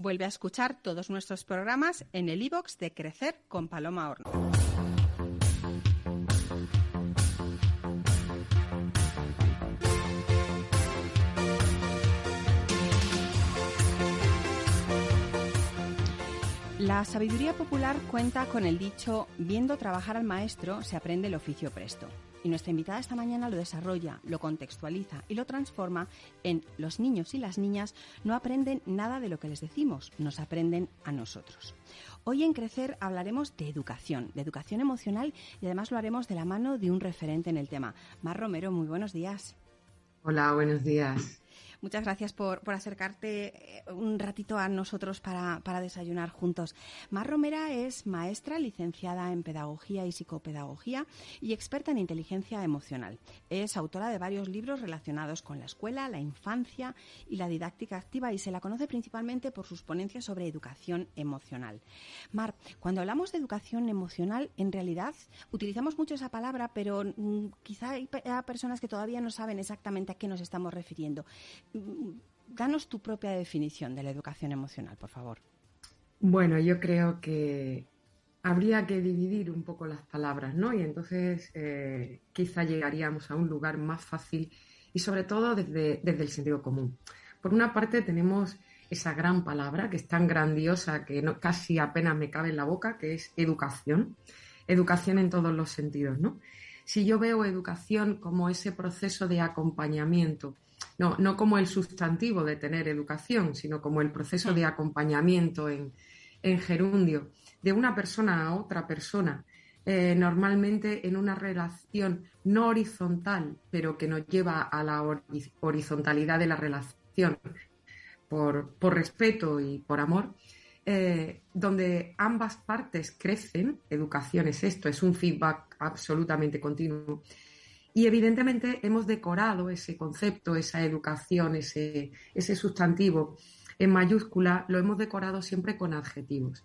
Vuelve a escuchar todos nuestros programas en el iBox de Crecer con Paloma Horno. La sabiduría popular cuenta con el dicho, viendo trabajar al maestro se aprende el oficio presto. Y nuestra invitada esta mañana lo desarrolla, lo contextualiza y lo transforma en los niños y las niñas no aprenden nada de lo que les decimos, nos aprenden a nosotros. Hoy en Crecer hablaremos de educación, de educación emocional y además lo haremos de la mano de un referente en el tema. Mar Romero, muy buenos días. Hola, buenos días. Muchas gracias por, acercarte eh, un ratito a nosotros para, desayunar juntos. Mar Romera es maestra licenciada en Pedagogía y Psicopedagogía y experta en inteligencia emocional. Es autora de varios libros relacionados con la escuela, la infancia y la didáctica activa y se la conoce principalmente por sus ponencias sobre educación emocional. Mar, cuando hablamos de educación emocional, en realidad utilizamos mucho esa palabra, pero mm, quizá hay personas que todavía no saben exactamente a qué nos estamos refiriendo. Danos tu propia definición de la educación emocional, por favor. Bueno, yo creo que habría que dividir un poco las palabras, ¿no? Y entonces eh, quizá llegaríamos a un lugar más fácil y sobre todo desde, el sentido común. Por una parte tenemos esa gran palabra que es tan grandiosa que casi apenas me cabe en la boca, que es educación. Educación en todos los sentidos, ¿no? Si yo veo educación como ese proceso de acompañamiento, no, no como el sustantivo de tener educación, sino como el proceso de acompañamiento en, gerundio de una persona a otra persona, eh, normalmente en una relación no horizontal, pero que nos lleva a la horizontalidad de la relación por, respeto y por amor, eh, donde ambas partes crecen, educación es esto, es un feedback absolutamente continuo, y evidentemente hemos decorado ese concepto, esa educación, ese, ese sustantivo en mayúscula, lo hemos decorado siempre con adjetivos.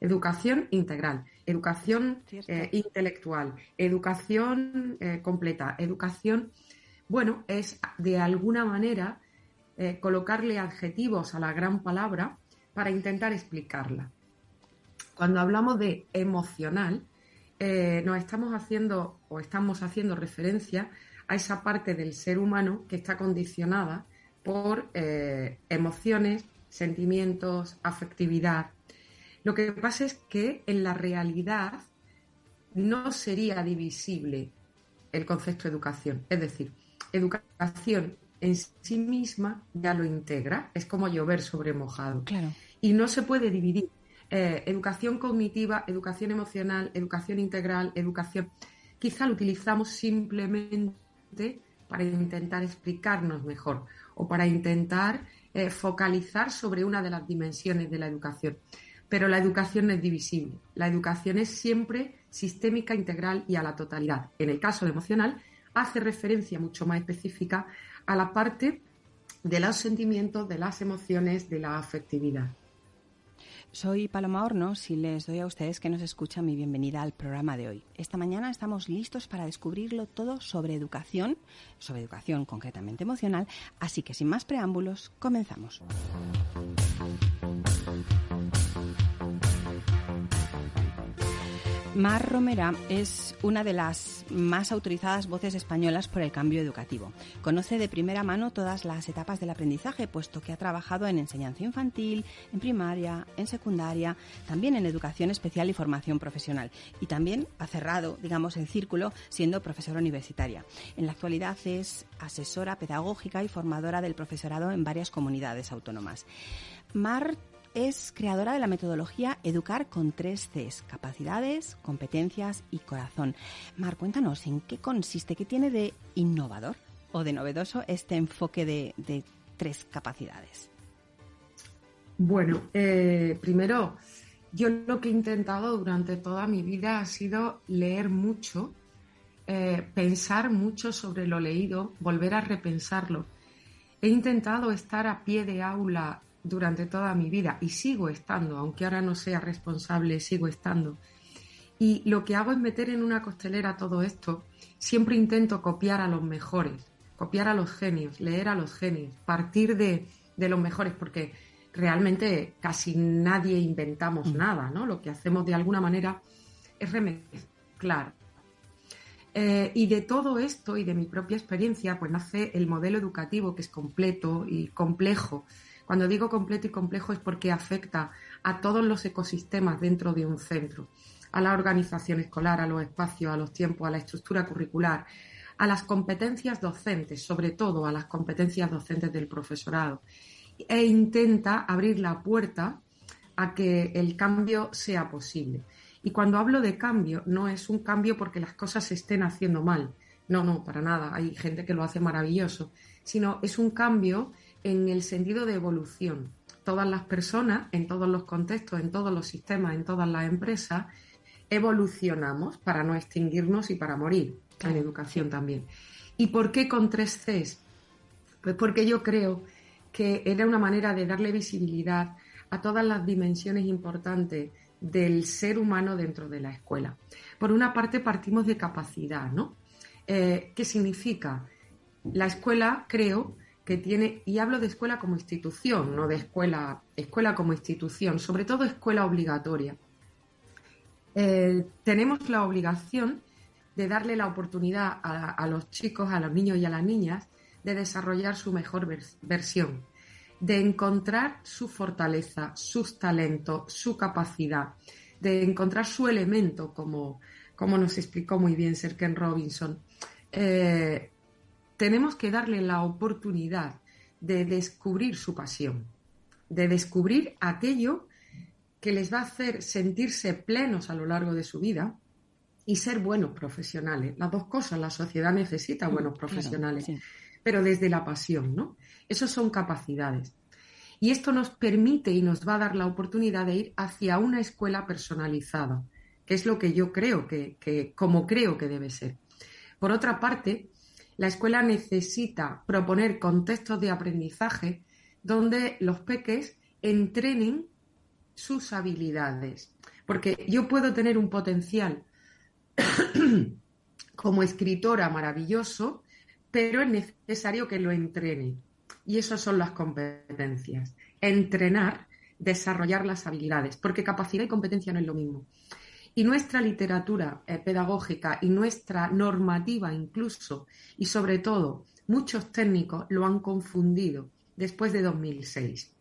Educación integral, educación eh, intelectual, educación eh, completa, educación, bueno, es de alguna manera eh, colocarle adjetivos a la gran palabra para intentar explicarla. Cuando hablamos de emocional, eh, nos estamos haciendo o estamos haciendo referencia a esa parte del ser humano que está condicionada por eh, emociones, sentimientos, afectividad. Lo que pasa es que en la realidad no sería divisible el concepto de educación. Es decir, educación en sí misma ya lo integra, es como llover sobre mojado. Y no se puede dividir eh, educación cognitiva, educación emocional, educación integral, educación. Quizá lo utilizamos simplemente para intentar explicarnos mejor o para intentar eh, focalizar sobre una de las dimensiones de la educación. Pero la educación no es divisible. La educación es siempre sistémica, integral y a la totalidad. En el caso emocional, hace referencia mucho más específica a la parte de los sentimientos, de las emociones, de la afectividad. Soy Paloma Hornos y les doy a ustedes que nos escuchan mi bienvenida al programa de hoy. Esta mañana estamos listos para descubrirlo todo sobre educación, sobre educación concretamente emocional, así que sin más preámbulos, comenzamos. Mar Romera es una de las más autorizadas voces españolas por el cambio educativo. Conoce de primera mano todas las etapas del aprendizaje, puesto que ha trabajado en enseñanza infantil, en primaria, en secundaria, también en educación especial y formación profesional. Y también ha cerrado, digamos, el círculo siendo profesora universitaria. En la actualidad es asesora pedagógica y formadora del profesorado en varias comunidades autónomas. Mar es creadora de la metodología Educar con tres Cs, capacidades, competencias y corazón. Mar, cuéntanos, ¿en qué consiste, qué tiene de innovador o de novedoso este enfoque de, tres capacidades? Bueno, eh, primero, yo lo que he intentado durante toda mi vida ha sido leer mucho, eh, pensar mucho sobre lo leído, volver a repensarlo. He intentado estar a pie de aula durante toda mi vida y sigo estando, aunque ahora no sea responsable, sigo estando. Y lo que hago es meter en una costelera todo esto. Siempre intento copiar a los mejores, copiar a los genios, leer a los genios, partir de, los mejores, porque realmente casi nadie inventamos mm. nada, ¿no? Lo que hacemos de alguna manera es remezclar. Eh, y de todo esto y de mi propia experiencia, pues nace el modelo educativo que es completo y complejo. Cuando digo completo y complejo es porque afecta a todos los ecosistemas dentro de un centro, a la organización escolar, a los espacios, a los tiempos, a la estructura curricular, a las competencias docentes, sobre todo a las competencias docentes del profesorado, e intenta abrir la puerta a que el cambio sea posible. Y cuando hablo de cambio, no es un cambio porque las cosas se estén haciendo mal. No, no, para nada. Hay gente que lo hace maravilloso. Sino es un cambio en el sentido de evolución. Todas las personas, en todos los contextos, en todos los sistemas, en todas las empresas, evolucionamos para no extinguirnos y para morir. En educación también. ¿Y por qué con tres Cs? Pues porque yo creo que era una manera de darle visibilidad a todas las dimensiones importantes del ser humano dentro de la escuela. Por una parte, partimos de capacidad, ¿no? Eh, ¿Qué significa? La escuela, creo, que tiene, y hablo de escuela como institución, no de escuela, escuela como institución, sobre todo escuela obligatoria. Eh, tenemos la obligación de darle la oportunidad a, los chicos, a los niños y a las niñas de desarrollar su mejor versión de encontrar su fortaleza, sus talentos, su capacidad, de encontrar su elemento, como, como nos explicó muy bien Sir Ken Robinson. Eh, tenemos que darle la oportunidad de descubrir su pasión, de descubrir aquello que les va a hacer sentirse plenos a lo largo de su vida y ser buenos profesionales. Las dos cosas, la sociedad necesita mm, buenos profesionales, pero desde la pasión, ¿no? Esas son capacidades. Y esto nos permite y nos va a dar la oportunidad de ir hacia una escuela personalizada, que es lo que yo creo que, que como creo que debe ser. Por otra parte, la escuela necesita proponer contextos de aprendizaje donde los peques entrenen sus habilidades. Porque yo puedo tener un potencial como escritora maravilloso, pero es necesario que lo entrene. Y esas son las competencias. Entrenar, desarrollar las habilidades, porque capacidad y competencia no es lo mismo. Y nuestra literatura eh, pedagógica y nuestra normativa incluso, y sobre todo muchos técnicos lo han confundido después de 2006.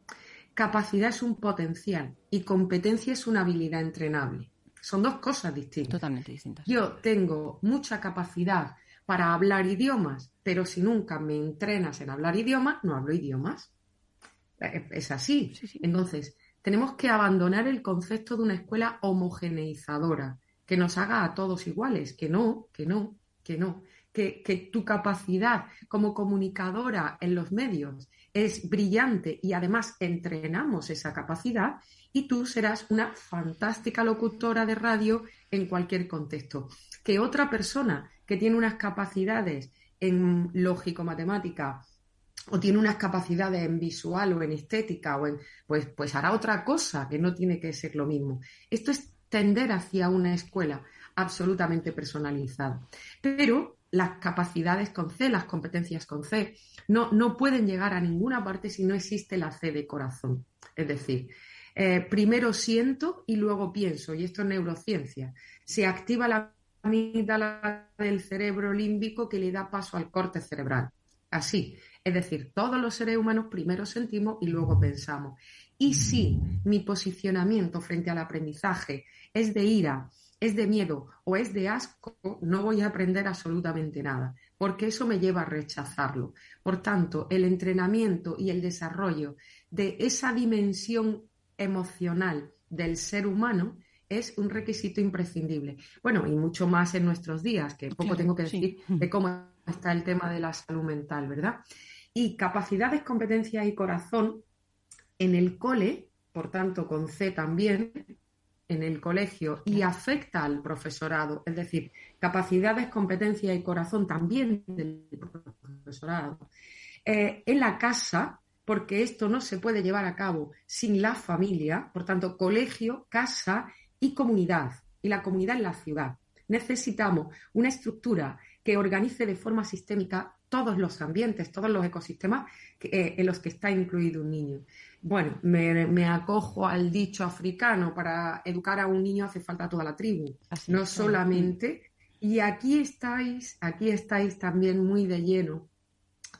Capacidad es un potencial y competencia es una habilidad entrenable. Son dos cosas distintas. Totalmente distintas. Yo tengo mucha capacidad para hablar idiomas, pero si nunca me entrenas en hablar idiomas, no hablo idiomas. Eh, es así. Entonces, tenemos que abandonar el concepto de una escuela homogeneizadora, que nos haga a todos iguales, que no, que no, que no. Que, tu capacidad como comunicadora en los medios es brillante y además entrenamos esa capacidad y tú serás una fantástica locutora de radio en cualquier contexto. Que otra persona que tiene unas capacidades en lógico-matemática o tiene unas capacidades en visual o en estética o en pues pues hará otra cosa que no tiene que ser lo mismo. Esto es tender hacia una escuela absolutamente personalizada. Pero las capacidades con C, las competencias con C, no, no pueden llegar a ninguna parte si no existe la C de corazón. Es decir, eh, primero siento y luego pienso, y esto es neurociencia. Se activa la amígdala del cerebro límbico que le da paso al corte cerebral. Así, es decir, todos los seres humanos primero sentimos y luego pensamos. Y si mi posicionamiento frente al aprendizaje es de ira, es de miedo o es de asco, no voy a aprender absolutamente nada, porque eso me lleva a rechazarlo. Por tanto, el entrenamiento y el desarrollo de esa dimensión emocional del ser humano es un requisito imprescindible. Bueno, y mucho más en nuestros días, que poco tengo que decir de cómo está el tema de la salud mental, ¿verdad? Y capacidades, competencias y corazón en el cole, por tanto con C también, en el colegio y afecta al profesorado, es decir, capacidades, competencias y corazón también del profesorado. Eh, en la casa, porque esto no se puede llevar a cabo sin la familia, por tanto, colegio, casa y comunidad, y la comunidad en la ciudad. Necesitamos una estructura que organice de forma sistémica todos los ambientes, todos los ecosistemas eh, en los que está incluido un niño. Bueno, me, acojo al dicho africano, para educar a un niño hace falta toda la tribu, no solamente. Y aquí estáis, aquí estáis también muy de lleno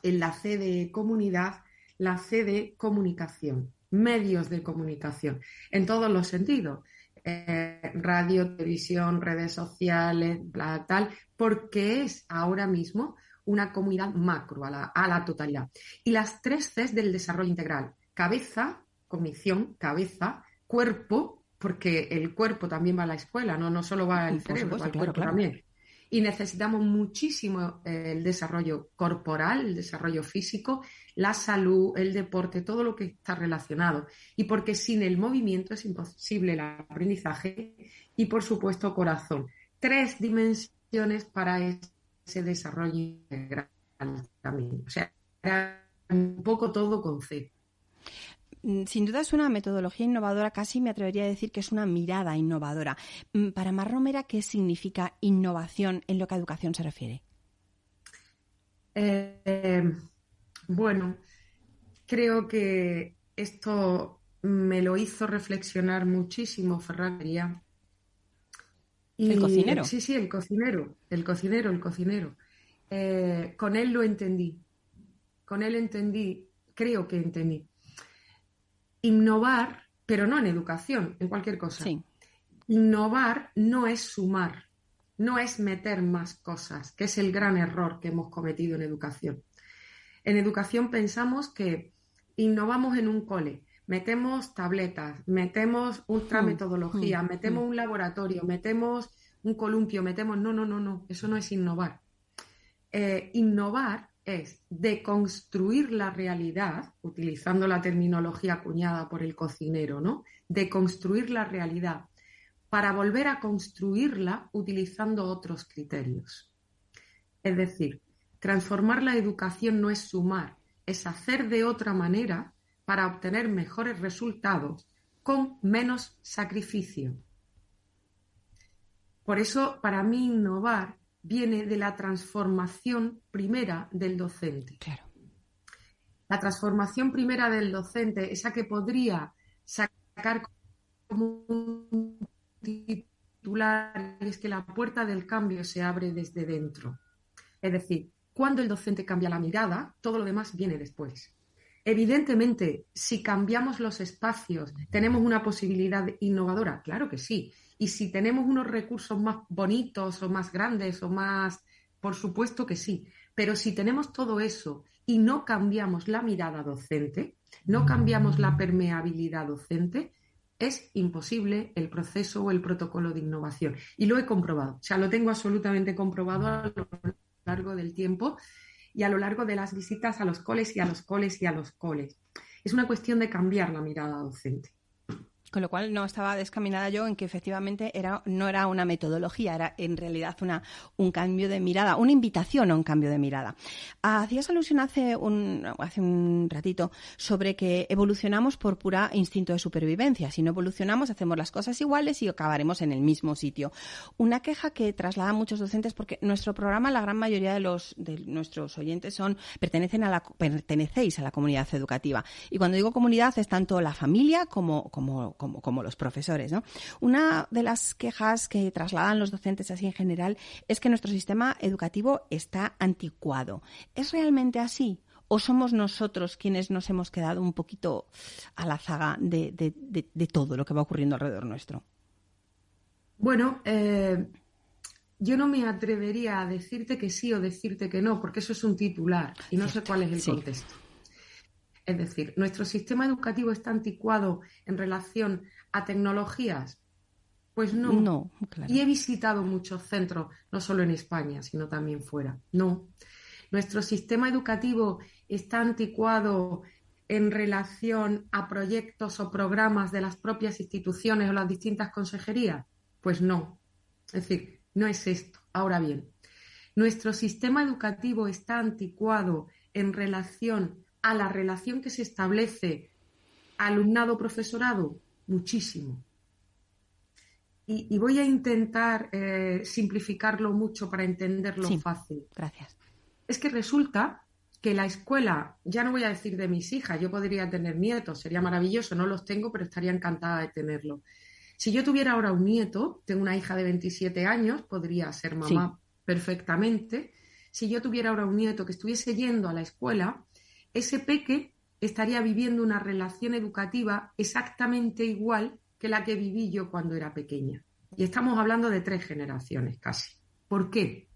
en la C de comunidad, la C de comunicación, medios de comunicación, en todos los sentidos. Eh, radio, televisión, redes sociales, bla, tal, porque es ahora mismo una comunidad macro a la, totalidad. Y las tres Cs del desarrollo integral, cabeza, cognición, cabeza, cuerpo, porque el cuerpo también va a la escuela, no, no solo va al cerebro, va al cuerpo también. Y necesitamos muchísimo eh, el desarrollo corporal, el desarrollo físico, la salud, el deporte, todo lo que está relacionado. Y porque sin el movimiento es imposible el aprendizaje y, por supuesto, corazón. Tres dimensiones para ese desarrollo integral también. O sea, era un poco todo con C. Mm, sin duda es una metodología innovadora, casi me atrevería a decir que es una mirada innovadora. Mm, para Mar Romera, ¿qué significa innovación en lo que a educación se refiere? Eh, bueno, creo que esto me lo hizo reflexionar muchísimo ¿El cocinero? Sí, sí, el cocinero, el cocinero, el cocinero. Eh, con él lo entendí. Con él entendí, creo que entendí. Innovar, pero no en educación, en cualquier cosa. Innovar no es sumar, no es meter más cosas, que es el gran error que hemos cometido en educación. En educación pensamos que innovamos en un cole, metemos tabletas, metemos ultrametodología, hmm, hmm, metemos hmm. un laboratorio, metemos un columpio, metemos... No, no, no, no, eso no es innovar. Eh, innovar es deconstruir la realidad, utilizando la terminología acuñada por el cocinero, ¿no? Deconstruir la realidad para volver a construirla utilizando otros criterios. Es decir, transformar la educación no es sumar, es hacer de otra manera para obtener mejores resultados con menos sacrificio. Por eso, para mí, innovar viene de la transformación primera del docente. Claro. La transformación primera del docente, esa que podría sacar como un titular, es que la puerta del cambio se abre desde dentro. Es decir, cuando el docente cambia la mirada, todo lo demás viene después. Evidentemente, si cambiamos los espacios, ¿tenemos una posibilidad innovadora? Claro que sí. Y si tenemos unos recursos más bonitos o más grandes o más, por supuesto que sí. Pero si tenemos todo eso y no cambiamos la mirada docente, no cambiamos la permeabilidad docente, es imposible el proceso o el protocolo de innovación. Y lo he comprobado. O sea, lo tengo absolutamente comprobado a lo largo del tiempo y a lo largo de las visitas a los coles y a los coles y a los coles. Es una cuestión de cambiar la mirada docente. Con lo cual no estaba descaminada yo en que efectivamente era, no era una metodología, era en realidad una, un cambio de mirada, una invitación a un cambio de mirada. Hacías alusión hace un, hace un ratito sobre que evolucionamos por pura instinto de supervivencia. Si no evolucionamos, hacemos las cosas iguales y acabaremos en el mismo sitio. Una queja que trasladan muchos docentes, porque nuestro programa, la gran mayoría de los de nuestros oyentes son, pertenecen a la, pertenecéis a la comunidad educativa. Y cuando digo comunidad es tanto la familia como, como como, los profesores. ¿no? Una de las quejas que trasladan los docentes así en general es que nuestro sistema educativo está anticuado. ¿Es realmente así? ¿O somos nosotros quienes nos hemos quedado un poquito a la zaga de, todo lo que va ocurriendo alrededor nuestro? Bueno, eh, yo no me atrevería a decirte que sí o decirte que no, porque eso es un titular y no sé cuál es el contexto. Es decir, ¿nuestro sistema educativo está anticuado en relación a tecnologías? Pues no. No, Y he visitado muchos centros, no solo en España, sino también fuera. No. ¿Nuestro sistema educativo está anticuado en relación a proyectos o programas de las propias instituciones o las distintas consejerías? Pues no. Es decir, no es esto. Ahora bien, ¿nuestro sistema educativo está anticuado en relación a la relación que se establece alumnado-profesorado? Muchísimo. Y, voy a intentar eh, simplificarlo mucho para entenderlo fácil. Gracias. es que resulta que la escuela, ya no voy a decir de mis hijas, yo podría tener nietos, sería maravilloso, no los tengo, pero estaría encantada de tenerlo. Si yo tuviera ahora un nieto, tengo una hija de 27 años, podría ser mamá perfectamente. Si yo tuviera ahora un nieto que estuviese yendo a la escuela, ese peque estaría viviendo una relación educativa exactamente igual que la que viví yo cuando era pequeña. Y estamos hablando de tres generaciones casi. ¿Por qué?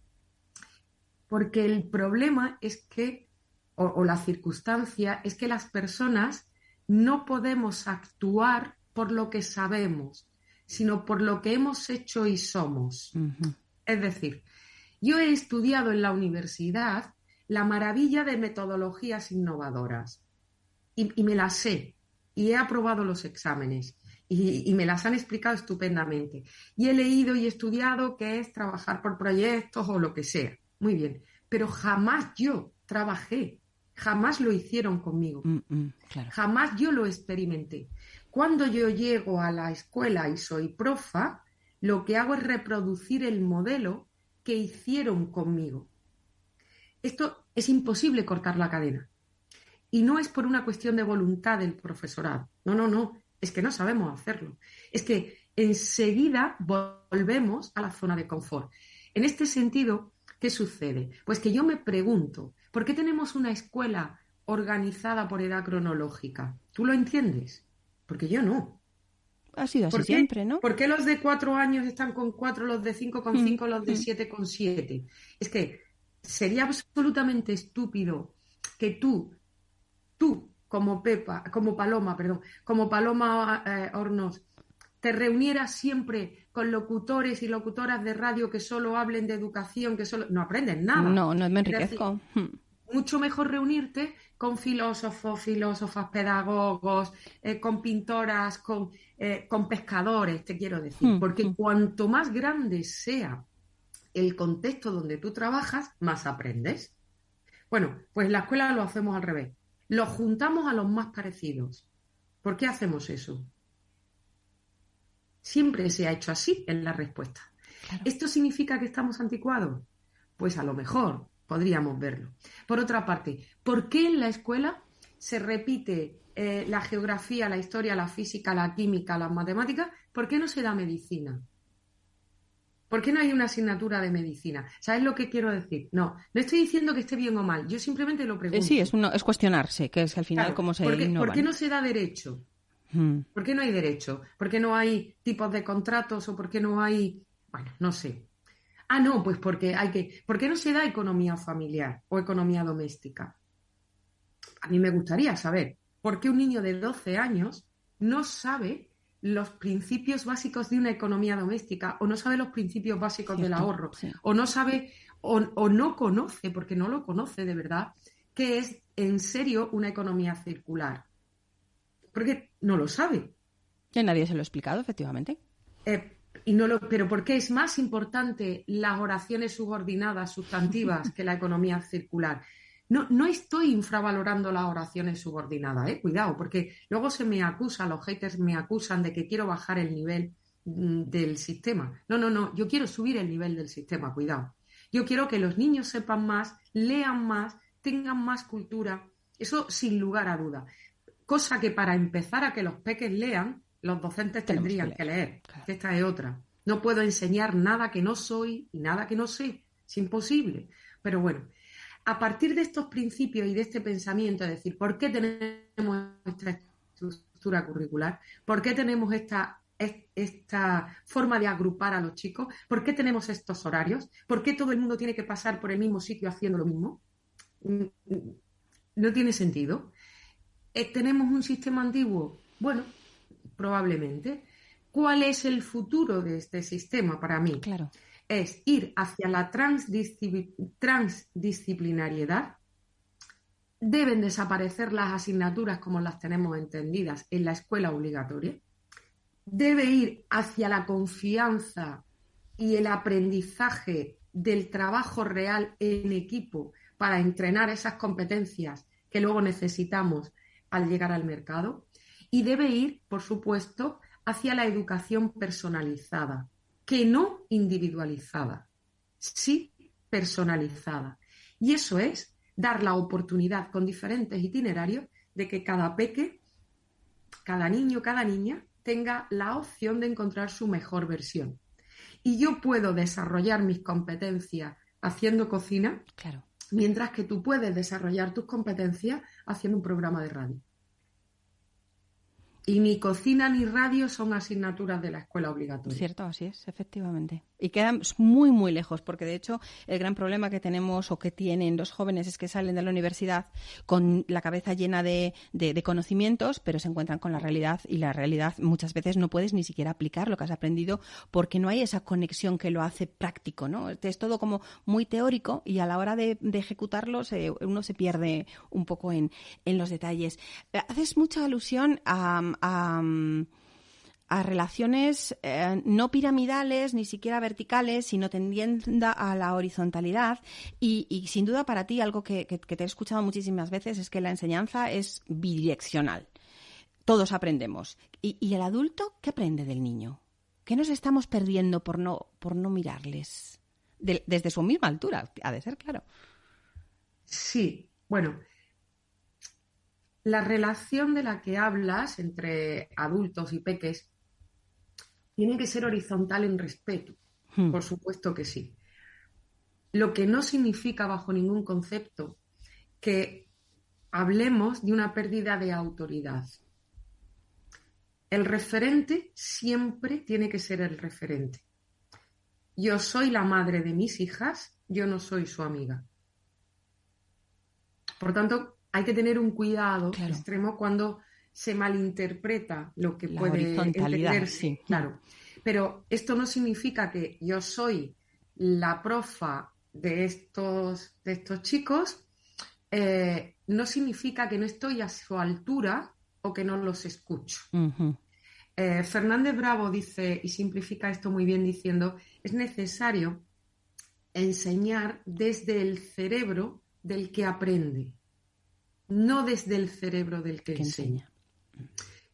Porque el problema es que, o, la circunstancia, es que las personas no podemos actuar por lo que sabemos, sino por lo que hemos hecho y somos. Es decir, yo he estudiado en la universidad la maravilla de metodologías innovadoras y, me las sé y he aprobado los exámenes y, me las han explicado estupendamente. Y he leído y estudiado qué es trabajar por proyectos o lo que sea. Muy bien, pero jamás yo trabajé, jamás lo hicieron conmigo, mm, mm, jamás yo lo experimenté. Cuando yo llego a la escuela y soy profa, lo que hago es reproducir el modelo que hicieron conmigo. Esto es imposible cortar la cadena. Y no es por una cuestión de voluntad del profesorado. No, no, no. Es que no sabemos hacerlo. Es que enseguida volvemos a la zona de confort. En este sentido, ¿qué sucede? Pues que yo me pregunto, ¿por qué tenemos una escuela organizada por edad cronológica? ¿Tú lo entiendes? Porque yo no. Ha sido así siempre, ¿no? ¿Por qué los de cuatro años están con cuatro, los de cinco con mm, cinco, los de mm. siete con siete? Es que sería absolutamente estúpido que tú tú como Pepa, como Paloma, perdón, como Paloma eh, Hornos, te reunieras siempre con locutores y locutoras de radio que solo hablen de educación, que solo no aprenden nada. No, no me enriquezco. mucho mejor reunirte con filósofos, filósofas, pedagogos, eh, con pintoras, con, eh, con, pescadores, te quiero decir. Hmm, Porque hmm. cuanto más grande sea el contexto donde tú trabajas, más aprendes. Bueno, pues en la escuela lo hacemos al revés los juntamos a los más parecidos. ¿Por qué hacemos eso? Siempre se ha hecho así en la respuesta. ¿Esto significa que estamos anticuados? Pues a lo mejor podríamos verlo. Por otra parte, ¿por qué en la escuela se repite eh, la geografía, la historia, la física, la química, las matemáticas? ¿Por qué no se da medicina? ¿Por qué no hay una asignatura de medicina? ¿Sabes lo que quiero decir? No, no estoy diciendo que esté bien o mal, yo simplemente lo pregunto. Sí, es, es cuestionarse, que es al final cómo se ¿por ¿Por qué no se da derecho? Hmm. ¿Por qué no hay derecho? ¿Por qué no hay tipos de contratos o por qué no hay... Bueno, no sé. Ah, no, pues porque hay que... ¿Por qué no se da economía familiar o economía doméstica? A mí me gustaría saber por qué un niño de 12 años no sabe los principios básicos de una economía doméstica o no sabe los principios básicos del ahorro o no sabe o, no conoce, porque no lo conoce de verdad, qué es en serio una economía circular. Porque no lo sabe. Que nadie se lo ha explicado, efectivamente. Eh, y no lo, pero ¿por qué es más importante las oraciones subordinadas, sustantivas, que la economía circular? No, no estoy infravalorando las oraciones subordinadas, ¿eh? cuidado, porque luego se me acusa, los haters me acusan de que quiero bajar el nivel mm, del sistema. No, no, no, yo quiero subir el nivel del sistema, cuidado. Yo quiero que los niños sepan más, lean más, tengan más cultura, eso sin lugar a duda. Cosa que para empezar a que los peques lean, los docentes tendrían que leer. Esta es otra. No puedo enseñar nada que no soy y nada que no sé. Es imposible. Pero bueno, a partir de estos principios y de este pensamiento, es decir, ¿por qué tenemos esta estructura curricular? ¿Por qué tenemos esta, esta forma de agrupar a los chicos? ¿Por qué tenemos estos horarios? ¿Por qué todo el mundo tiene que pasar por el mismo sitio haciendo lo mismo? Mm, mm, no tiene sentido. Eh, ¿Tenemos un sistema antiguo? Bueno, probablemente. ¿Cuál es el futuro de este sistema para mí? Claro es ir hacia la transdisciplinariedad. Deben desaparecer las asignaturas como las tenemos entendidas en la escuela obligatoria. Debe ir hacia la confianza y el aprendizaje del trabajo real en equipo para entrenar esas competencias que luego necesitamos al llegar al mercado. Y debe ir, por supuesto, hacia la educación personalizada, que no individualizada, sí personalizada. Y eso es dar la oportunidad con diferentes itinerarios de que cada peque, cada niño, cada niña tenga la opción de encontrar su mejor versión. Y yo puedo desarrollar mis competencias haciendo cocina, claro. mientras que tú puedes desarrollar tus competencias haciendo un programa de radio. Y ni cocina ni radio son asignaturas de la escuela obligatoria. Cierto, así es, efectivamente. Y quedan muy, muy lejos, porque de hecho el gran problema que tenemos o que tienen los jóvenes es que salen de la universidad con la cabeza llena de, de, conocimientos, pero se encuentran con la realidad y la realidad muchas veces no puedes ni siquiera aplicar lo que has aprendido porque no hay esa conexión que lo hace práctico, ¿no? Es todo como muy teórico y a la hora de, de ejecutarlo uno se pierde un poco en, en los detalles. Haces mucha alusión a, relaciones eh, no piramidales, ni siquiera verticales, sino tendiendo a la horizontalidad. Y, sin duda para ti, algo que, te he escuchado muchísimas veces es que la enseñanza es bidireccional. Todos aprendemos. ¿Y, el adulto qué aprende del niño? ¿Qué nos estamos perdiendo por no, por no mirarles? desde su misma altura, ha de ser claro. Sí, bueno, la relación de la que hablas entre adultos y peques tiene que ser horizontal en respeto. Hmm. Por supuesto que sí. Lo que no significa bajo ningún concepto que hablemos de una pérdida de autoridad. El referente siempre tiene que ser el referente. Yo soy la madre de mis hijas, yo no soy su amiga. Por tanto, hay que tener un cuidado extremo cuando se malinterpreta lo que puede entenderse. Claro. Pero esto no significa que yo soy la profa de estos, de estos chicos, eh, no significa que no estoy a su altura o que no los escucho. Eh, Fernández Bravo dice, y simplifica esto muy bien diciendo, es necesario enseñar desde el cerebro del que aprende no desde el cerebro del que, enseña.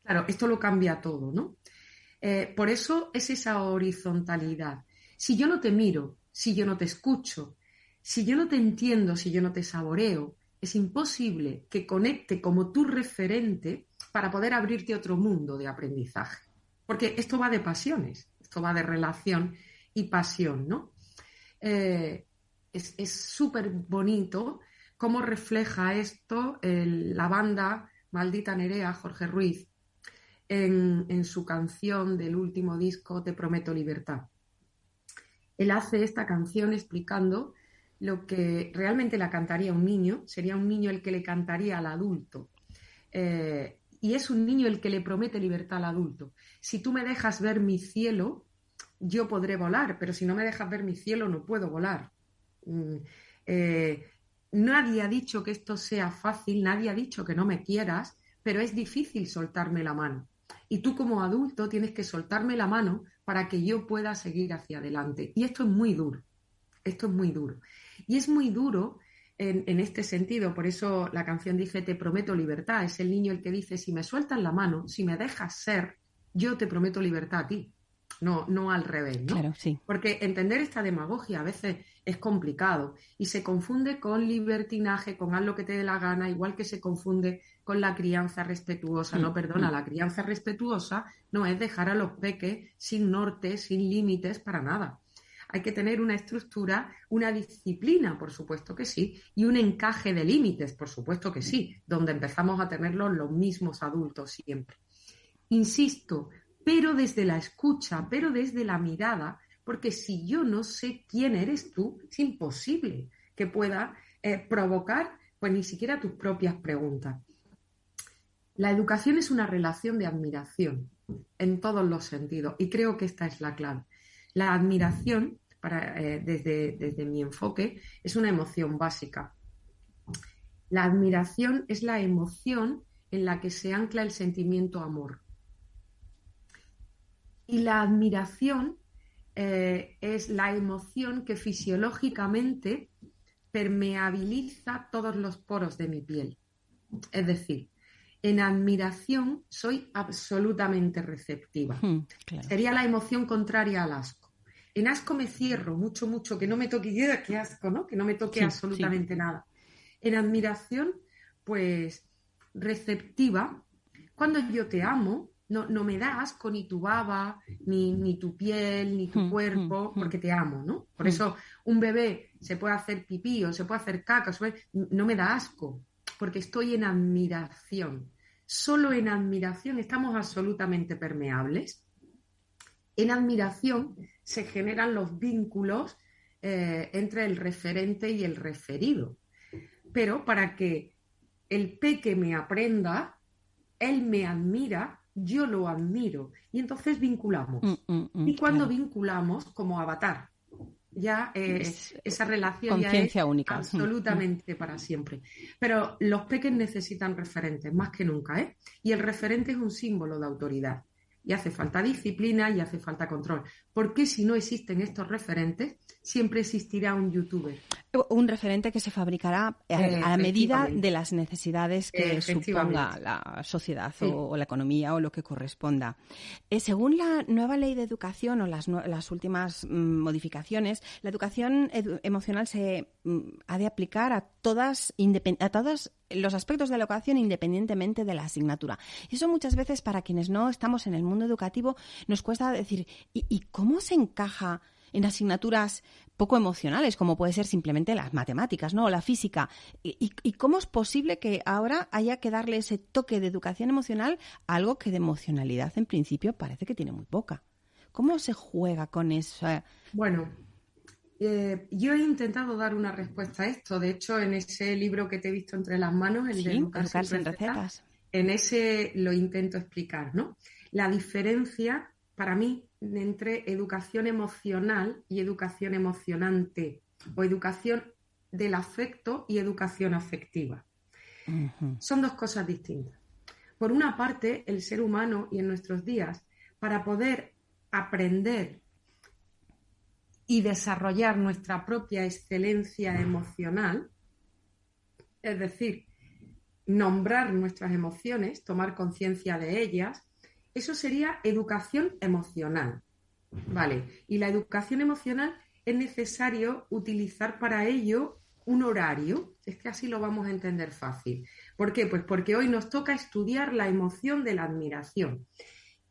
Claro, esto lo cambia todo, ¿no? Eh, por eso es esa horizontalidad. Si yo no te miro, si yo no te escucho, si yo no te entiendo, si yo no te saboreo, es imposible que conecte como tu referente para poder abrirte otro mundo de aprendizaje. Porque esto va de pasiones, esto va de relación y pasión, ¿no? Eh, es súper bonito cómo refleja esto la banda Maldita Nerea, Jorge Ruiz, en, su canción del último disco Te Prometo Libertad. Él hace esta canción explicando lo que realmente la cantaría un niño, sería un niño el que le cantaría al adulto. Eh, y es un niño el que le promete libertad al adulto. Si tú me dejas ver mi cielo, yo podré volar, pero si no me dejas ver mi cielo, no puedo volar. Mm, eh, Nadie ha dicho que esto sea fácil, nadie ha dicho que no me quieras, pero es difícil soltarme la mano. Y tú como adulto tienes que soltarme la mano para que yo pueda seguir hacia adelante. Y esto es muy duro, esto es muy duro. Y es muy duro en, este sentido, por eso la canción dice, te prometo libertad. Es el niño el que dice, si me sueltas la mano, si me dejas ser, yo te prometo libertad a ti no, no al revés, ¿no? Claro, sí. Porque entender esta demagogia a veces es complicado y se confunde con libertinaje, con haz lo que te dé la gana, igual que se confunde con la crianza respetuosa. No, mm, perdona, mm. la crianza respetuosa no es dejar a los peques sin norte, sin límites para nada. Hay que tener una estructura, una disciplina, por supuesto que sí, y un encaje de límites, por supuesto que sí, donde empezamos a tenerlos los mismos adultos siempre. Insisto, pero desde la escucha, pero desde la mirada, porque si yo no sé quién eres tú, es imposible que pueda eh, provocar pues ni siquiera tus propias preguntas. La educación es una relación de admiración en todos los sentidos y creo que esta es la clave. La admiración, para, eh, desde, desde mi enfoque, es una emoción básica. La admiración es la emoción en la que se ancla el sentimiento amor. Y la admiración eh, es la emoción que fisiológicamente permeabiliza todos los poros de mi piel. Es decir, en admiración soy absolutamente receptiva. Hmm, Sería la emoción contraria al asco. En asco me cierro mucho, mucho, que no me toque, qué asco, ¿no? Que no me toque absolutamente nada. En admiración, pues receptiva. Cuando yo te amo, no, no me da asco ni tu baba, ni, ni tu piel, ni tu hmm, cuerpo, hmm, hmm. porque te amo, ¿no? Por eso un bebé se puede hacer pipí o se puede hacer caca, no me da asco, porque estoy en admiración. Solo en admiración estamos absolutamente permeables. En admiración se generan los vínculos eh, entre el referente y el referido. Pero para que el peque me aprenda, él me admira, yo lo admiro. Y entonces vinculamos. Mm, mm, mm, y cuando vinculamos, como avatar, ya eh, esa relación ya es única. absolutamente para siempre. Pero los peques necesitan referentes, más que nunca, ¿eh? Y el referente es un símbolo de autoridad. Y hace falta disciplina y hace falta control. Porque si no existen estos referentes, siempre existirá un youtuber. Un referente que se fabricará a, la medida de las necesidades que suponga la sociedad o, la economía o lo que corresponda. Eh, según la nueva ley de educación o las, las últimas mm, modificaciones, la educación emocional se mm, ha de aplicar a todas, a todos los aspectos de la educación independientemente de la asignatura. Y eso muchas veces para quienes no estamos en el mundo educativo nos cuesta decir, y cómo se encaja? en asignaturas poco emocionales, como puede ser simplemente las matemáticas, ¿no? O la física. ¿Y, cómo es posible que ahora haya que darle ese toque de educación emocional a algo que de emocionalidad en principio parece que tiene muy poca? ¿Cómo se juega con eso? Bueno, eh, yo he intentado dar una respuesta a esto. De hecho, en ese libro que te he visto entre las manos, el de Educarse, en recetas, en ese lo intento explicar, ¿no? La diferencia para mí entre educación emocional y educación emocionante o educación del afecto y educación afectiva. Son dos cosas distintas. Por una parte, el ser humano y en nuestros días, para poder aprender y desarrollar nuestra propia excelencia emocional, es decir, nombrar nuestras emociones, tomar conciencia de ellas, eso sería educación emocional. Vale. Y la educación emocional es necesario utilizar para ello un horario. Es que así lo vamos a entender fácil. ¿Por qué? Pues porque hoy nos toca estudiar la emoción de la admiración.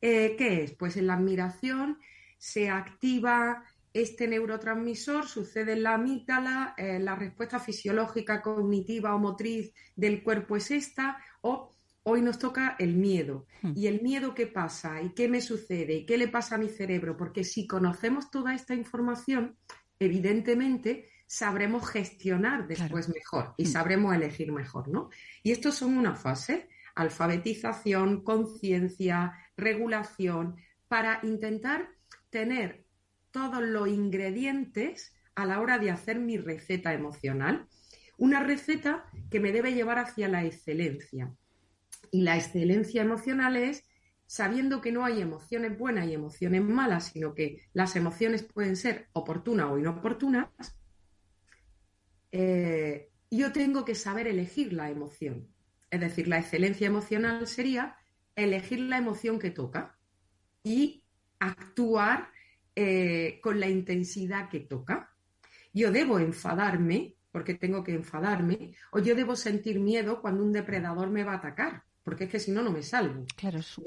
Eh, ¿Qué es? Pues en la admiración se activa este neurotransmisor, sucede en la amígdala, eh, la respuesta fisiológica, cognitiva o motriz del cuerpo es esta, o Hoy nos toca el miedo. Hmm. ¿Y el miedo qué pasa? ¿Y qué me sucede? ¿Y qué le pasa a mi cerebro? Porque si conocemos toda esta información, evidentemente sabremos gestionar después mejor y hmm. sabremos elegir mejor, ¿no? Y estos son una fase, alfabetización, conciencia, regulación, para intentar tener todos los ingredientes a la hora de hacer mi receta emocional. Una receta que me debe llevar hacia la excelencia. Y la excelencia emocional es sabiendo que no hay emociones buenas y emociones malas, sino que las emociones pueden ser oportunas o inoportunas, eh, yo tengo que saber elegir la emoción. Es decir, la excelencia emocional sería elegir la emoción que toca y actuar eh, con la intensidad que toca. Yo debo enfadarme, porque tengo que enfadarme, o yo debo sentir miedo cuando un depredador me va a atacar porque es que si no, no me salvo. Claro, es su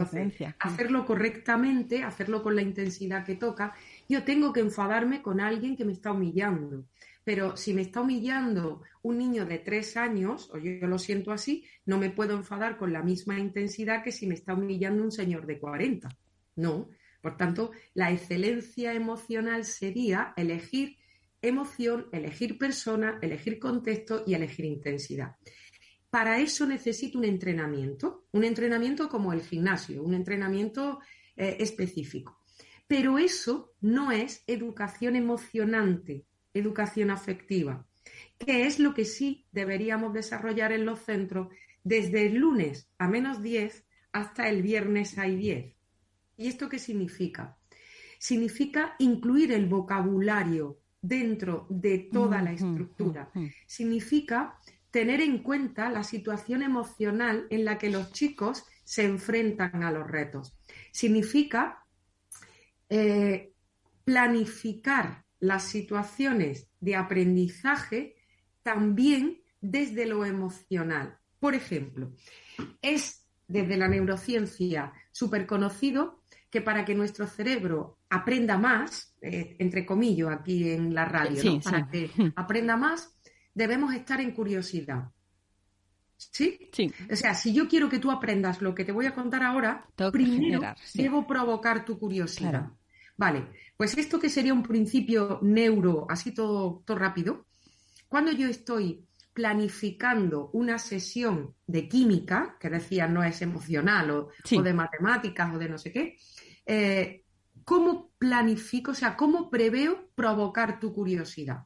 Hacerlo correctamente, hacerlo con la intensidad que toca. Yo tengo que enfadarme con alguien que me está humillando. Pero si me está humillando un niño de tres años, o yo, lo siento así, no me puedo enfadar con la misma intensidad que si me está humillando un señor de 40. No. Por tanto, la excelencia emocional sería elegir emoción, elegir persona, elegir contexto y elegir intensidad. Para eso necesito un entrenamiento, un entrenamiento como el gimnasio, un entrenamiento eh, específico. Pero eso no es educación emocionante, educación afectiva, que es lo que sí deberíamos desarrollar en los centros desde el lunes a menos 10 hasta el viernes a 10. ¿Y esto qué significa? Significa incluir el vocabulario dentro de toda la estructura. Significa tener en cuenta la situación emocional en la que los chicos se enfrentan a los retos. Significa eh, planificar las situaciones de aprendizaje también desde lo emocional. Por ejemplo, es desde la neurociencia súper conocido que para que nuestro cerebro aprenda más, eh, entre comillas aquí en la radio, para que aprenda más, debemos estar en curiosidad. ¿Sí? ¿Sí? O sea, si yo quiero que tú aprendas lo que te voy a contar ahora, primero debo provocar tu curiosidad. Vale, pues esto que sería un principio neuro, así todo, todo rápido, cuando yo estoy planificando una sesión de química, que decía no es emocional, o, de matemáticas, o de no sé qué, eh, ¿cómo planifico, o sea, cómo preveo provocar tu curiosidad?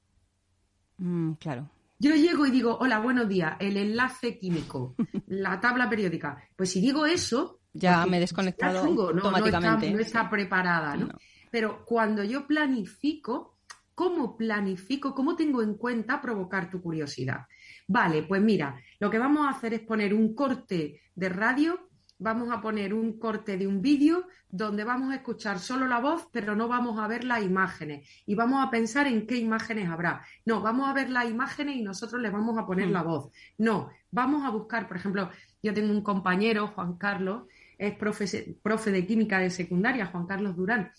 Mm, claro. Yo llego y digo, hola, buenos días, el enlace químico, la tabla periódica. Pues si digo eso... Ya me he desconectado automáticamente. No está, preparada, ¿no? Pero cuando yo planifico, ¿cómo planifico? ¿Cómo tengo en cuenta provocar tu curiosidad? Vale, pues mira, lo que vamos a hacer es poner un corte de radio, vamos a poner un corte de un vídeo donde vamos a escuchar solo la voz, pero no vamos a ver las imágenes. Y vamos a pensar en qué imágenes habrá. No, vamos a ver las imágenes y nosotros le vamos a poner la mm. voz. No, vamos a buscar, por ejemplo, yo tengo un compañero, Juan Carlos, es profe, profe de química de secundaria, Juan Carlos Durán,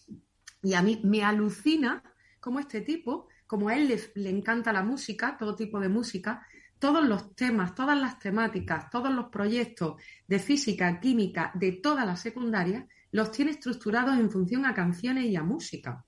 y a mí me alucina cómo este tipo, como a él le, le encanta la música, todo tipo de música, todos los temas, todas las temáticas, todos los proyectos de física, química, de toda la secundaria, los tiene estructurados en función a canciones y a música.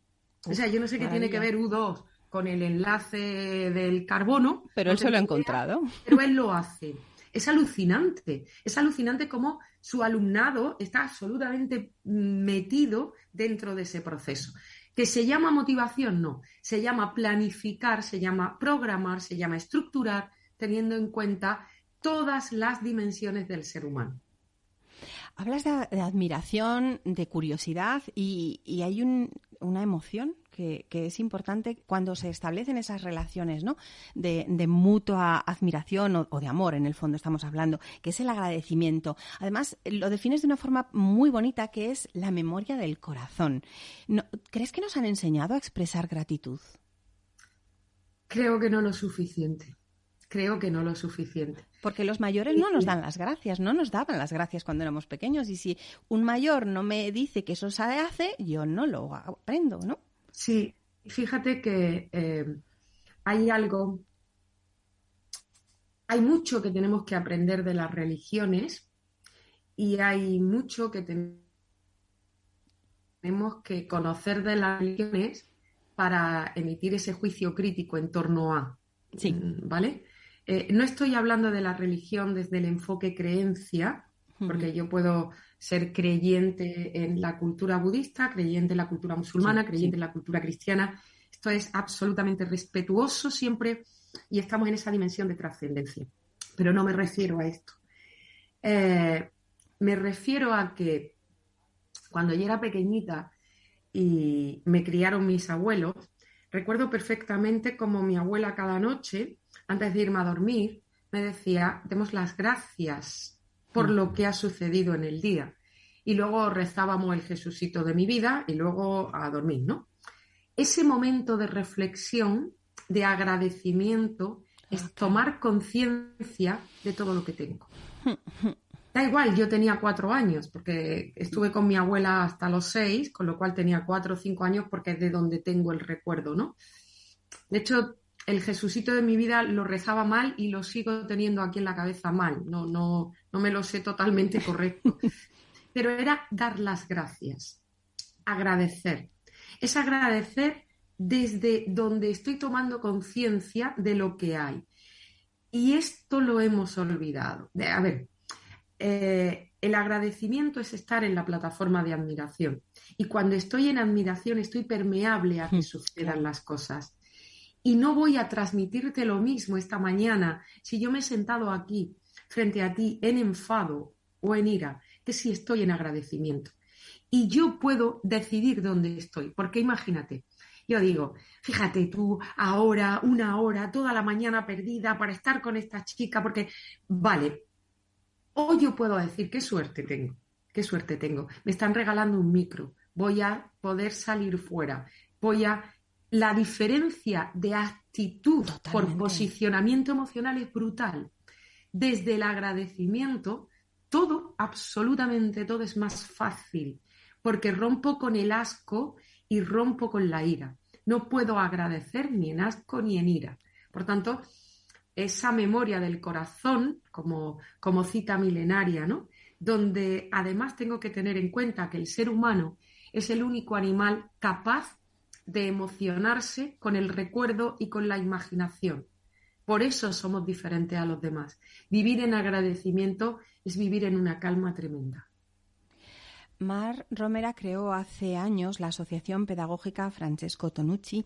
o sea, yo no sé qué tiene que ver U2 con el enlace del carbono. Pero él se lo ha encontrado. Pero él lo hace. Es alucinante. Es alucinante cómo su alumnado está absolutamente metido dentro de ese proceso. ¿Que se llama motivación? No. Se llama planificar, se llama programar, se llama estructurar, teniendo en cuenta todas las dimensiones del ser humano. Hablas de, admiración, de curiosidad y, hay una emoción que, es importante cuando se establecen esas relaciones ¿no? de, mutua admiración o, de amor, en el fondo estamos hablando, que es el agradecimiento. Además, lo defines de una forma muy bonita que es la memoria del corazón. ¿Crees que nos han enseñado a expresar gratitud? Creo que no lo suficiente creo que no lo suficiente. Porque los mayores no nos dan las gracias, no nos daban las gracias cuando éramos pequeños. Y si un mayor no me dice que eso se hace, yo no lo aprendo, ¿no? Sí, fíjate que eh, hay algo, hay mucho que tenemos que aprender de las religiones y hay mucho que tenemos que conocer de las religiones para emitir ese juicio crítico en torno a. Sí. ¿Vale? Eh, no estoy hablando de la religión desde el enfoque creencia, porque yo puedo ser creyente en la cultura budista, creyente en la cultura musulmana, creyente en la cultura cristiana. Esto es absolutamente respetuoso siempre y estamos en esa dimensión de trascendencia. Pero no me refiero a esto. Eh, me refiero a que cuando yo era pequeñita y me criaron mis abuelos, recuerdo perfectamente como mi abuela cada noche antes de irme a dormir, me decía, demos las gracias por mm. lo que ha sucedido en el día. Y luego rezábamos el Jesucito de mi vida y luego a dormir, ¿no? Ese momento de reflexión, de agradecimiento, es tomar conciencia de todo lo que tengo. Da igual, yo tenía cuatro años, porque estuve con mi abuela hasta los seis, con lo cual tenía cuatro o cinco años, porque es de donde tengo el recuerdo, ¿no? De hecho, el Jesucito de mi vida lo rezaba mal y lo sigo teniendo aquí en la cabeza mal. No, no, no me lo sé totalmente correcto. Pero era dar las gracias, agradecer. Es agradecer desde donde estoy tomando conciencia de lo que hay. Y esto lo hemos olvidado. A ver, eh, el agradecimiento es estar en la plataforma de admiración. Y cuando estoy en admiración estoy permeable a que sucedan las cosas. Y no voy a transmitirte lo mismo esta mañana si yo me he sentado aquí frente a ti en enfado o en ira, que si estoy en agradecimiento. Y yo puedo decidir dónde estoy, porque imagínate, yo digo, fíjate tú, ahora, una hora, toda la mañana perdida para estar con esta chica, porque, vale, o yo puedo decir, qué suerte tengo, qué suerte tengo, me están regalando un micro, voy a poder salir fuera, voy a... La diferencia de actitud por posicionamiento emocional es brutal. Desde el agradecimiento, todo, absolutamente todo es más fácil, porque rompo con el asco y rompo con la ira. No puedo agradecer ni en asco ni en ira. Por tanto, esa memoria del corazón, como, como cita milenaria, ¿no? donde además tengo que tener en cuenta que el ser humano es el único animal capaz de emocionarse con el recuerdo y con la imaginación. Por eso somos diferentes a los demás. Vivir en agradecimiento es vivir en una calma tremenda. Mar Romera creó hace años la Asociación Pedagógica Francesco Tonucci,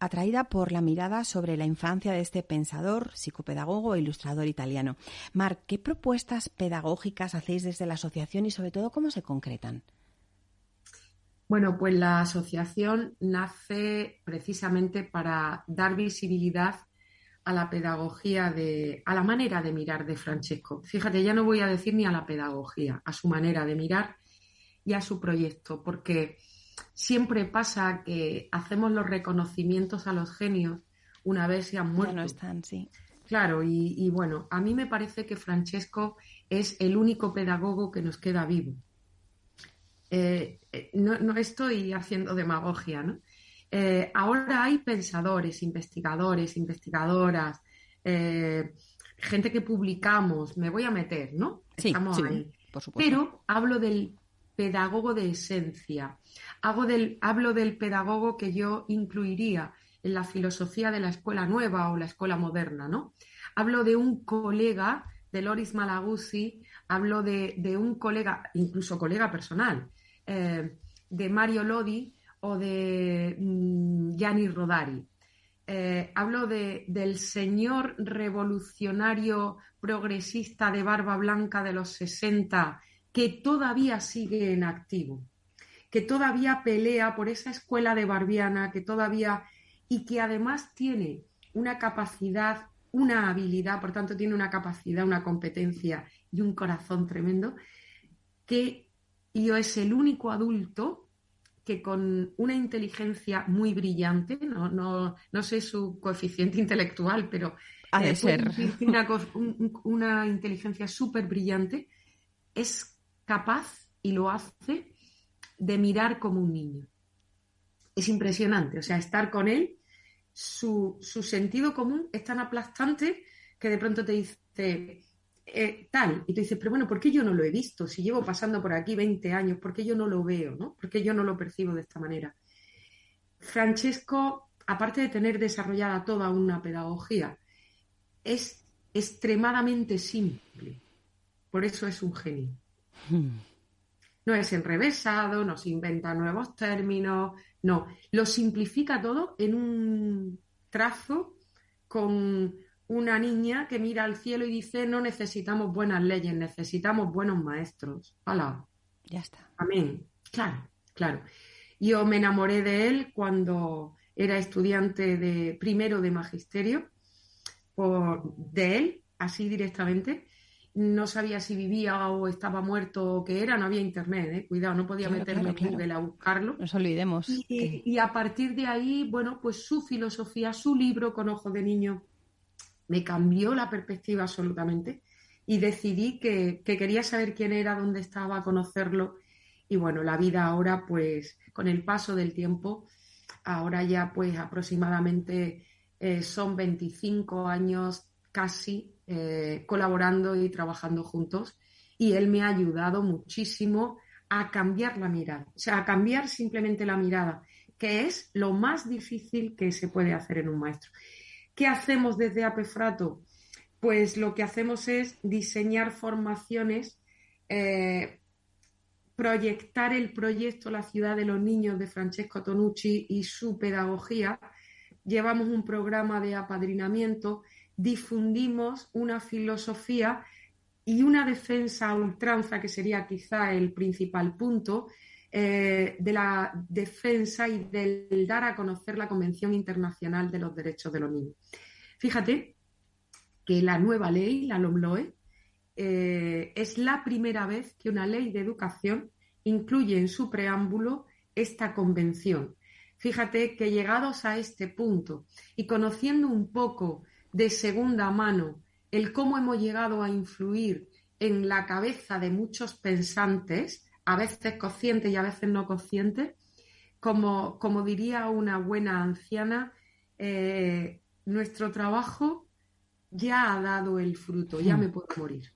atraída por la mirada sobre la infancia de este pensador, psicopedagogo e ilustrador italiano. Mar, ¿qué propuestas pedagógicas hacéis desde la asociación y sobre todo cómo se concretan? Bueno, pues la asociación nace precisamente para dar visibilidad a la pedagogía de, a la manera de mirar de Francesco. Fíjate, ya no voy a decir ni a la pedagogía, a su manera de mirar y a su proyecto, porque siempre pasa que hacemos los reconocimientos a los genios una vez se han muerto. no están, sí. Claro, y, bueno, a mí me parece que Francesco es el único pedagogo que nos queda vivo. Eh, eh, no, estoy haciendo demagogia, ¿no? Eh, ahora hay pensadores, investigadores, investigadoras, gente que publicamos, me voy a meter, ¿no? Sí, Estamos ahí. Por supuesto. Pero hablo del pedagogo de esencia. del, hablo del pedagogo que yo incluiría en la filosofía de la escuela nueva o la escuela moderna, ¿no? Hablo de un colega de Loris Malaguzzi, hablo de, un colega, incluso colega personal, eh, de Mario Lodi o de mm, Gianni Rodari. Eh, hablo de, del señor revolucionario progresista de barba blanca de los 60 que todavía sigue en activo, que todavía pelea por esa escuela de Barbiana, que todavía y que además tiene una capacidad, una habilidad, por tanto tiene una capacidad, una competencia y un corazón tremendo, que yo es el único adulto que con una inteligencia muy brillante, no, no, no sé su coeficiente intelectual, pero ha de eh, ser una, una inteligencia súper brillante, es capaz, y lo hace, de mirar como un niño. Es impresionante, o sea, estar con él, su, sentido común es tan aplastante que de pronto te dice eh, tal, y te dices, pero bueno, ¿por qué yo no lo he visto? Si llevo pasando por aquí 20 años, ¿por qué yo no lo veo? ¿no? ¿Por qué yo no lo percibo de esta manera? Francesco, aparte de tener desarrollada toda una pedagogía, es extremadamente simple. Por eso es un genio. Hmm. No es enrevesado, no se inventa nuevos términos, no, lo simplifica todo en un trazo con una niña que mira al cielo y dice no necesitamos buenas leyes, necesitamos buenos maestros. Hola. Ya está. Amén. Claro, claro. Yo me enamoré de él cuando era estudiante de primero de magisterio, por, de él, así directamente, no sabía si vivía o estaba muerto o qué era, no había internet, ¿eh? cuidado, no podía meterme en Google a buscarlo. Nos olvidemos. Y, a partir de ahí, bueno, pues su filosofía, su libro con ojos de niño, me cambió la perspectiva absolutamente y decidí que, quería saber quién era, dónde estaba, conocerlo. Y bueno, la vida ahora, pues con el paso del tiempo, ahora ya pues aproximadamente eh, son 25 años casi eh, colaborando y trabajando juntos y él me ha ayudado muchísimo a cambiar la mirada, o sea, a cambiar simplemente la mirada, que es lo más difícil que se puede hacer en un maestro. ¿Qué hacemos desde Apefrato? Pues lo que hacemos es diseñar formaciones, eh, proyectar el proyecto La ciudad de los niños de Francesco Tonucci y su pedagogía. Llevamos un programa de apadrinamiento difundimos una filosofía y una defensa a ultranza, que sería quizá el principal punto, eh, de la defensa y del dar a conocer la Convención Internacional de los Derechos de los Niños. Fíjate que la nueva ley, la LOMLOE, eh, es la primera vez que una ley de educación incluye en su preámbulo esta convención. fíjate que llegados a este punto y conociendo un poco de segunda mano el cómo hemos llegado a influir en la cabeza de muchos pensantes, a veces conscientes y a veces no conscientes, como, como diría una buena anciana, eh, nuestro trabajo ya ha dado el fruto, ya me puedo morir.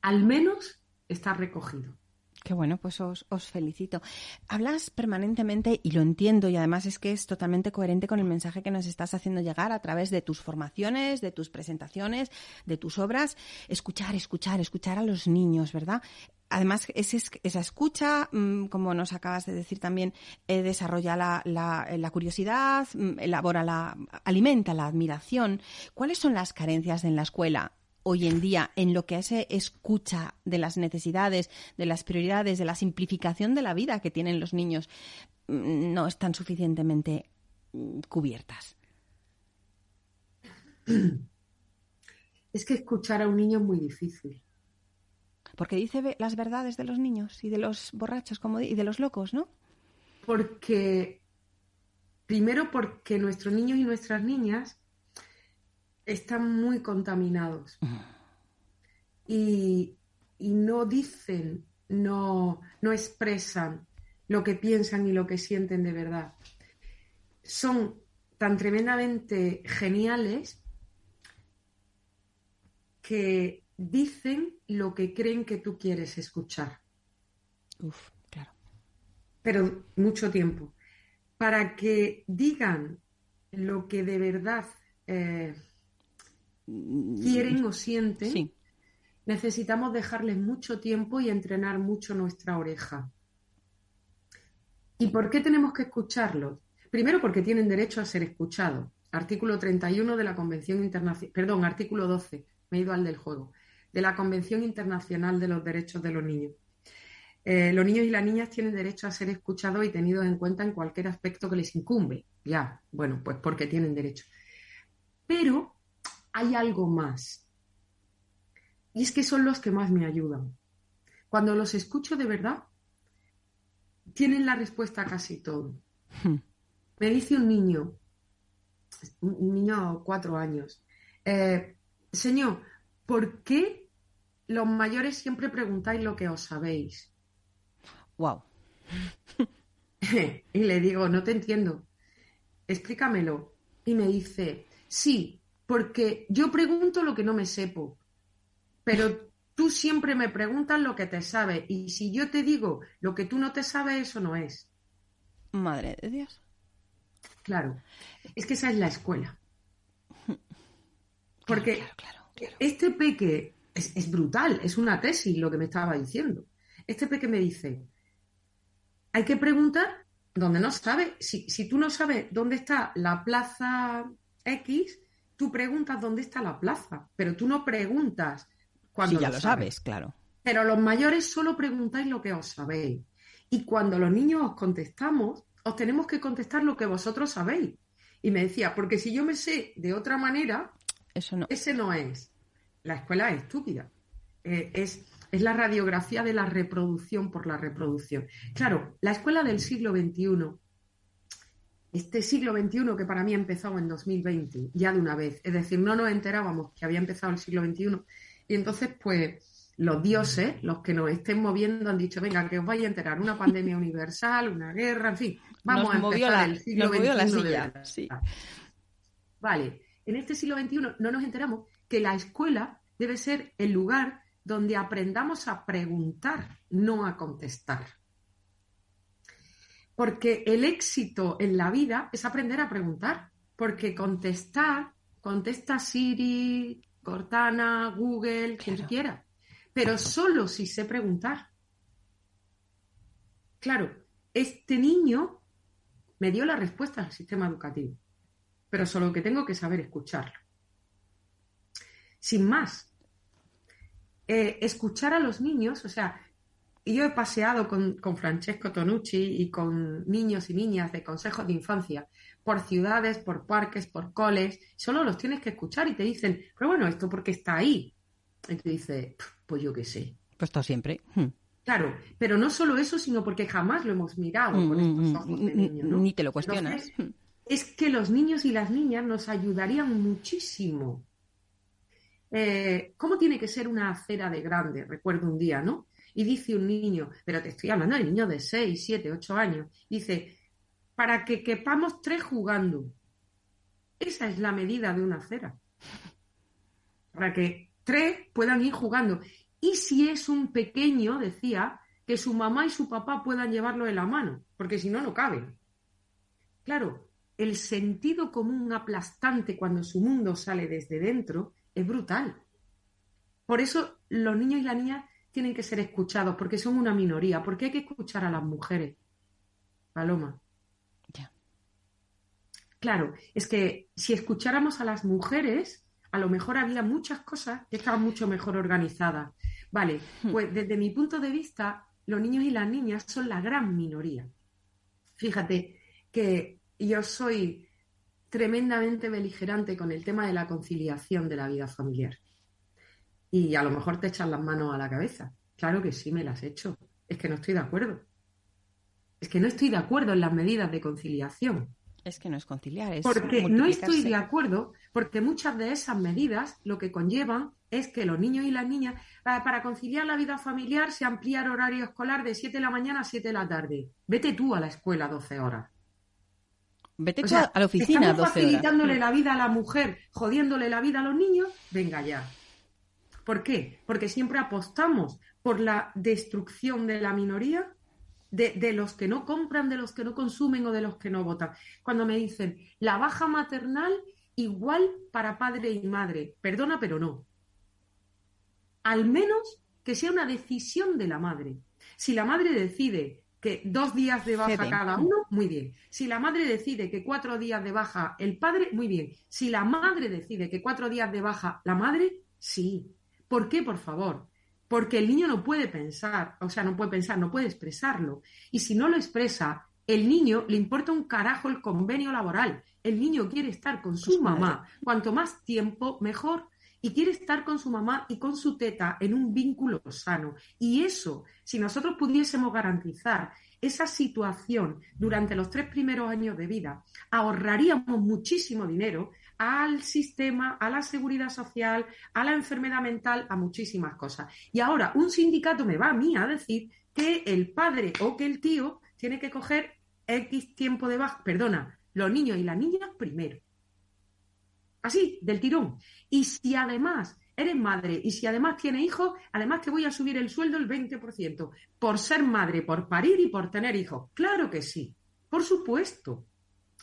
Al menos está recogido. Qué bueno, pues os, felicito. Hablas permanentemente y lo entiendo y además es que es totalmente coherente con el mensaje que nos estás haciendo llegar a través de tus formaciones, de tus presentaciones, de tus obras. Escuchar, escuchar, escuchar a los niños, ¿verdad? Además, esa escucha, mm, como nos acabas de decir también, eh, desarrolla la, la, curiosidad, mm, elabora la, alimenta la admiración. ¿Cuáles son las carencias en la escuela? Hoy en día en lo que ese escucha de las necesidades, de las prioridades, de la simplificación de la vida que tienen los niños, mm, no están suficientemente mm, cubiertas? Es que escuchar a un niño es muy difícil. Porque dice las verdades de los niños y de los borrachos como y de los locos, ¿no? Porque, primero porque nuestros niños y nuestras niñas están muy contaminados y, no dicen, no, no expresan lo que piensan y lo que sienten de verdad. Son tan tremendamente geniales que dicen lo que creen que tú quieres escuchar. Uf, claro. Pero mucho tiempo. Para que digan lo que de verdad eh, quieren o sienten, necesitamos dejarles mucho tiempo y entrenar mucho nuestra oreja. ¿Y por qué tenemos que escucharlos? Primero porque tienen derecho a ser escuchados. Artículo 31 de la Convención Internacional, perdón, artículo 12, me he ido al del juego, de la Convención Internacional de los Derechos de los Niños. Eh, los niños y las niñas tienen derecho a ser escuchados y tenidos en cuenta en cualquier aspecto que les incumbe. Ya, bueno, pues porque tienen derecho. Pero hay algo más. Y es que son los que más me ayudan. Cuando los escucho de verdad, tienen la respuesta a casi todo. Hmm. Me dice un niño, un niño de cuatro años, eh, señor, ¿por qué los mayores siempre preguntáis lo que os sabéis? Wow. y le digo, no te entiendo. Explícamelo. Y me dice, sí, porque yo pregunto lo que no me sepo, pero tú siempre me preguntas lo que te sabes y si yo te digo lo que tú no te sabes, eso no es. Madre de Dios. Claro, es que esa es la escuela. Porque este peque es, es, brutal, es una tesis lo que me estaba diciendo. Este peque me dice, hay que preguntar donde no sabe. Si, si tú no sabes dónde está la plaza X, tú preguntas dónde está la plaza, pero tú no preguntas cuando ya lo, sabes. claro. Pero los mayores solo preguntáis lo que os sabéis. Y cuando los niños os contestamos, os tenemos que contestar lo que vosotros sabéis. Y me decía, porque si yo me sé de otra manera, Eso no. ese no es. La escuela es estúpida. Eh, es, es la radiografía de la reproducción por la reproducción. Claro, la escuela del siglo XXI este siglo XXI que para mí ha empezado en 2020, ya de una vez. Es decir, no nos enterábamos que había empezado el siglo XXI. Y entonces, pues, los dioses, los que nos estén moviendo, han dicho, venga, que os vais a enterar, una pandemia universal, una guerra, en fin, vamos a empezar el siglo XXI. Vale, en este siglo XXI no nos enteramos que la escuela debe ser el lugar donde aprendamos a preguntar, no a contestar. Porque el éxito en la vida es aprender a preguntar. Porque contestar, contesta Siri, Cortana, Google, quien quiera. Pero solo si sé preguntar. Claro, este niño me dio la respuesta al sistema educativo, pero solo que tengo que saber escucharlo. Sin más, eh, escuchar a los niños, o sea, y yo he paseado con, Francesco Tonucci y con niños y niñas de consejos de infancia por ciudades, por parques, por coles. Solo los tienes que escuchar y te dicen, pero bueno, ¿esto porque está ahí? Y tú dices, pues yo qué sé. Pues está siempre. Hmm. Claro, pero no solo eso, sino porque jamás lo hemos mirado con mm, estos ojos de niño. ¿no? Ni te lo cuestionas. es que los niños y las niñas nos ayudarían muchísimo. Eh, ¿Cómo tiene que ser una acera de grande? Recuerdo un día, ¿no? Y dice un niño, pero te estoy hablando de niños de 6, 7, 8 años, dice, para que quepamos tres jugando. Esa es la medida de una acera. Para que tres puedan ir jugando. Y si es un pequeño, decía, que su mamá y su papá puedan llevarlo en la mano, porque si no, no caben. Claro, el sentido común aplastante cuando su mundo sale desde dentro es brutal. Por eso los niños y las niñas tienen que ser escuchados, porque son una minoría, porque hay que escuchar a las mujeres. Paloma. Ya. Claro, es que si escucháramos a las mujeres, a lo mejor había muchas cosas que estaban mucho mejor organizadas. Vale, hmm. pues desde mi punto de vista, los niños y las niñas son la gran minoría. Fíjate que yo soy tremendamente beligerante con el tema de la conciliación de la vida familiar. Y a lo mejor te echan las manos a la cabeza. Claro que sí, me las echo. Es que no estoy de acuerdo. Es que no estoy de acuerdo en las medidas de conciliación. Es que no es conciliar, es Porque no estoy de acuerdo, porque muchas de esas medidas lo que conllevan es que los niños y las niñas, para conciliar la vida familiar, se amplía el horario escolar de 7 de la mañana a 7 de la tarde. Vete tú a la escuela 12 horas. Vete tú a la oficina estamos facilitándole la vida a la mujer, jodiéndole la vida a los niños, venga ya. ¿Por qué? Porque siempre apostamos por la destrucción de la minoría de, los que no compran, de los que no consumen o de los que no votan. Cuando me dicen la baja maternal igual para padre y madre, perdona, pero no. Al menos que sea una decisión de la madre. Si la madre decide que dos días de baja cada uno, muy bien. Si la madre decide que cuatro días de baja el padre, muy bien. Si la madre decide que cuatro días de baja la madre, sí. ¿Por qué, por favor? porque el niño no puede pensar, o sea, no puede pensar, no puede expresarlo. Y si no lo expresa, el niño le importa un carajo el convenio laboral. El niño quiere estar con su mamá. Cuanto más tiempo, mejor. Y quiere estar con su mamá y con su teta en un vínculo sano. Y eso, si nosotros pudiésemos garantizar esa situación durante los tres primeros años de vida, ahorraríamos muchísimo dinero al sistema, a la seguridad social, a la enfermedad mental, a muchísimas cosas. Y ahora un sindicato me va a mí a decir que el padre o que el tío tiene que coger X tiempo de baja, perdona, los niños y las niñas primero. Así, del tirón. Y si además eres madre y si además tienes hijos, además te voy a subir el sueldo el 20% por ser madre, por parir y por tener hijos. Claro que sí, por supuesto.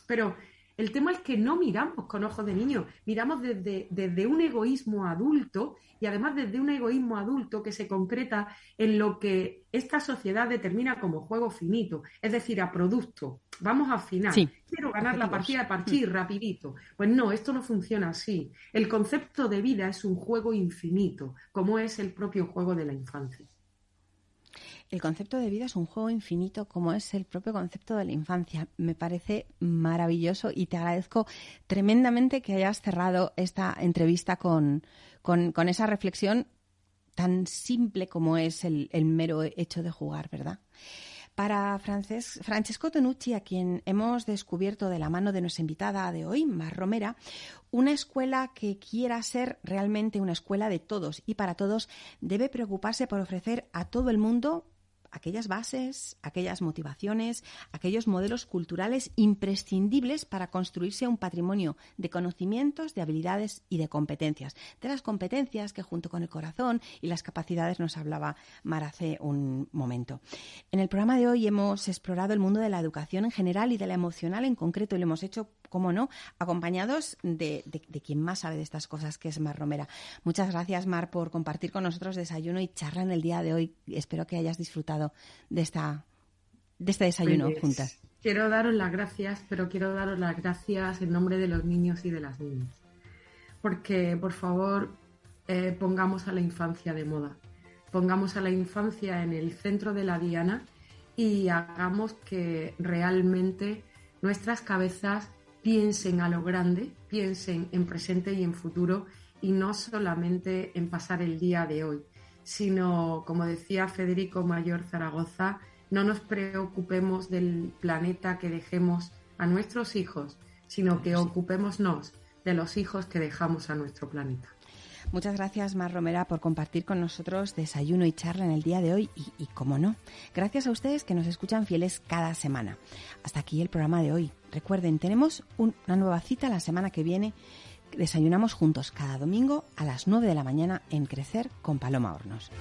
Pero el tema es que no miramos con ojos de niño, miramos desde, desde, un egoísmo adulto y además desde un egoísmo adulto que se concreta en lo que esta sociedad determina como juego finito, es decir, a producto. Vamos a final. Quiero ganar la partida de partir mm. rapidito. Pues no, esto no funciona así. El concepto de vida es un juego infinito, como es el propio juego de la infancia. El concepto de vida es un juego infinito como es el propio concepto de la infancia. Me parece maravilloso y te agradezco tremendamente que hayas cerrado esta entrevista con, con, esa reflexión tan simple como es el, mero hecho de jugar, ¿verdad? Para Francesco Tonucci, a quien hemos descubierto de la mano de nuestra invitada de hoy, Mar Romera, una escuela que quiera ser realmente una escuela de todos y para todos debe preocuparse por ofrecer a todo el mundo aquellas bases, aquellas motivaciones, aquellos modelos culturales imprescindibles para construirse un patrimonio de conocimientos, de habilidades y de competencias. De las competencias que junto con el corazón y las capacidades nos hablaba Mar hace un momento. En el programa de hoy hemos explorado el mundo de la educación en general y de la emocional en concreto y lo hemos hecho cómo no, acompañados de, quien más sabe de estas cosas, que es Mar Romera. Muchas gracias, Mar, por compartir con nosotros desayuno y charla en el día de hoy. Espero que hayas disfrutado de, esta, de este desayuno pues, juntas. Quiero daros las gracias, pero quiero daros las gracias en nombre de los niños y de las niñas. Porque, por favor, eh, pongamos a la infancia de moda. Pongamos a la infancia en el centro de la diana y hagamos que realmente nuestras cabezas piensen a lo grande, piensen en presente y en futuro y no solamente en pasar el día de hoy, sino, como decía Federico Mayor Zaragoza, no nos preocupemos del planeta que dejemos a nuestros hijos, sino que ocupémonos de los hijos que dejamos a nuestro planeta. Muchas gracias, Mar Romera, por compartir con nosotros desayuno y charla en el día de hoy y, y, como no, gracias a ustedes que nos escuchan fieles cada semana. Hasta aquí el programa de hoy. Recuerden, tenemos una nueva cita la semana que viene. Desayunamos juntos cada domingo a las 9 de la mañana en Crecer con Paloma Hornos.